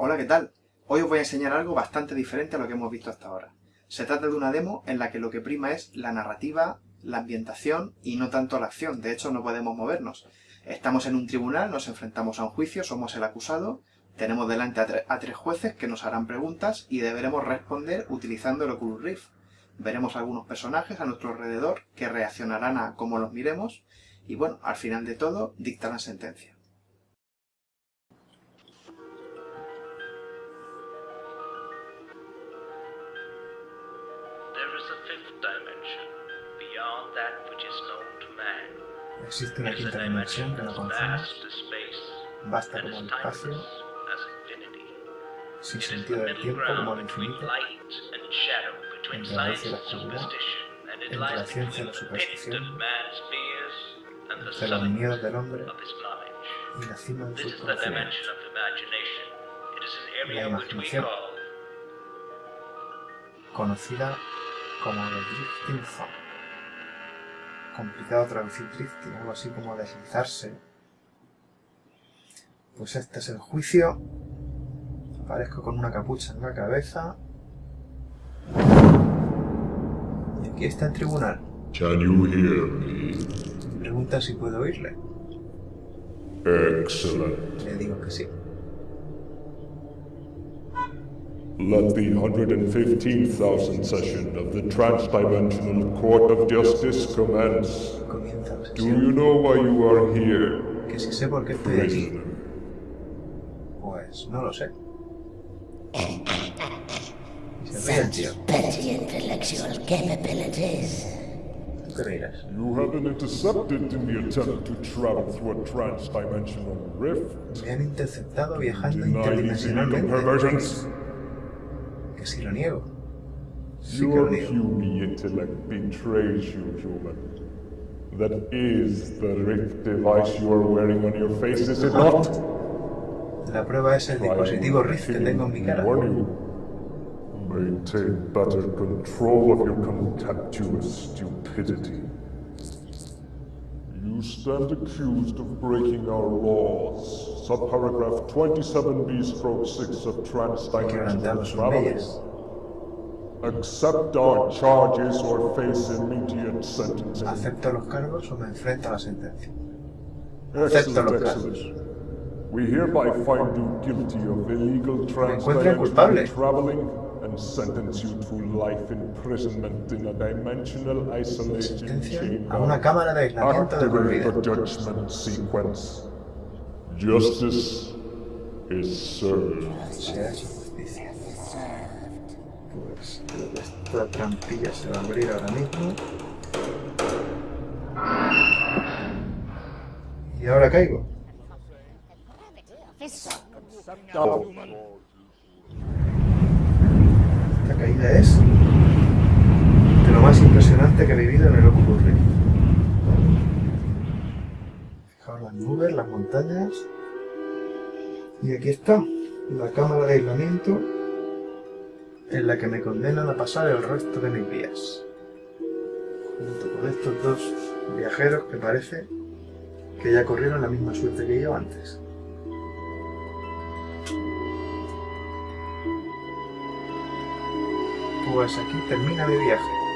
Hola, ¿qué tal? Hoy os voy a enseñar algo bastante diferente a lo que hemos visto hasta ahora. Se trata de una demo en la que lo que prima es la narrativa, la ambientación y no tanto la acción. De hecho, no podemos movernos. Estamos en un tribunal, nos enfrentamos a un juicio, somos el acusado, tenemos delante a, tres jueces que nos harán preguntas y deberemos responder utilizando el Oculus Rift. Veremos algunos personajes a nuestro alrededor que reaccionarán a cómo los miremos y bueno, al final de todo, dictarán sentencia. Existe una quinta dimensión que no conocemos, basta como el espacio, sin sentido del tiempo como el infinito, entre la luz y la oscuridad, entre la ciencia y la superstición, entre los miedos del hombre y la cima de sus conocimientos. La imaginación, conocida como el Drifting complicado traducir drifting, algo así como deslizarse. Pues este es el juicio. Aparezco con una capucha en la cabeza. Y aquí está el tribunal. Can you hear me? Pregunta si puedo oírle. Excellent. Le digo que sí. Let the 115,000 session of the Transdimensional Court of Justice commence. Do you know why you are here? Que si sé por qué estoy aquí. Pues no lo sé. Such petty intellectual capabilities. You have been intercepted in the attempt to travel through a transdimensional rift. Me han interceptado viajando Deny si lo niego. Sí Your puny intellect betrays you, human. That is the rift device you are wearing on your face, is it not? La prueba es el dispositivo Rift que tengo en mi cara. Maintain better control of your contemptuous stupidity. You stand accused of breaking our laws. Subparagraph 27b stroke 6 of transdimensional traveling. Accept our charges or face immediate sentencing. Acepto los cargos o me enfrento a la sentencia. Acepto los cargos. We hereby find you guilty of illegal transdimensional traveling and sentence you to life imprisonment in a dimensional isolation chamber. A una cámara de aislamiento de the judgment sequence. Justice is served. Se hace justicia. Pues esta trampilla se va a abrir ahora mismo. Y ahora caigo. Caída es de lo más impresionante que he vivido en el Rift. Fijaos las nubes, las montañas. Y aquí está, la cámara de aislamiento en la que me condenan a pasar el resto de mis días. Junto con estos dos viajeros que parece que ya corrieron la misma suerte que yo antes. Pues aquí termina mi viaje.